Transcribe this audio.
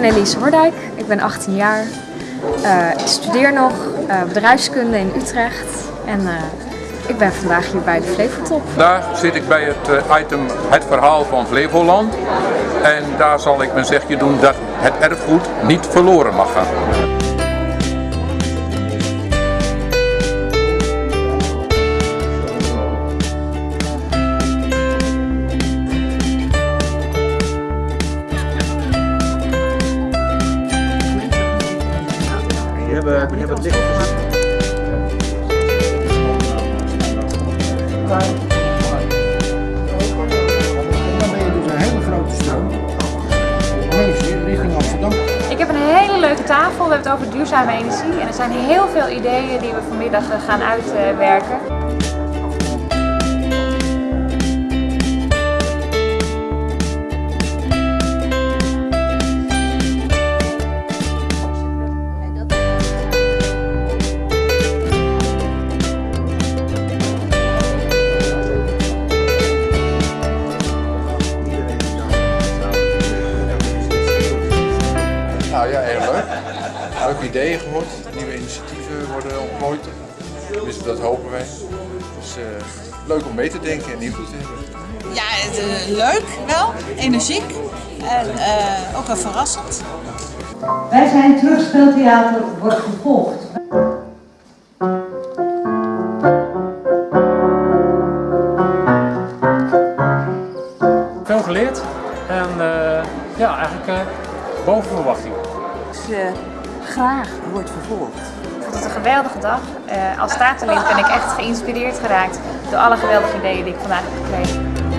ben Elise Hordijk, ik ben 18 jaar. Uh, ik studeer nog uh, bedrijfskunde in Utrecht en uh, ik ben vandaag hier bij de Flevotop. Vandaag zit ik bij het item Het Verhaal van Flevoland en daar zal ik mijn zegje doen dat het erfgoed niet verloren mag gaan. Die hebben, het licht gezien. Dan ben je dus een hele grote stroom. Richting Amsterdam. Ik heb een hele leuke tafel. We hebben het over duurzame energie. En er zijn heel veel ideeën die we vanmiddag gaan uitwerken. Nou ja, heel leuk. Leuke ideeën gehoord. Nieuwe initiatieven worden ontplooid. Dus dat hopen wij. Dus uh, leuk om mee te denken en invloed te hebben. Ja, het, uh, leuk wel, energiek en uh, ook wel verrassend. Wij zijn Terugspeltheater wordt vervolgd. Veel geleerd en ja, eigenlijk boven verwachting. Dus, uh, graag wordt vervolgd. Ik vond het een geweldige dag. Uh, als statenlid ben ik echt geïnspireerd geraakt door alle geweldige ideeën die ik vandaag heb gekregen.